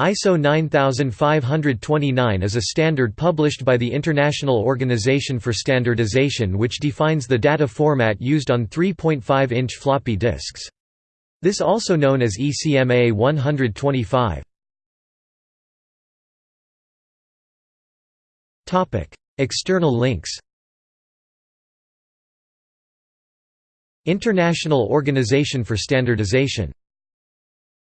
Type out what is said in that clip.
ISO 9529 is a standard published by the International Organization for Standardization which defines the data format used on 3.5-inch floppy disks. This also known as ECMA 125. External links International Organization for Standardization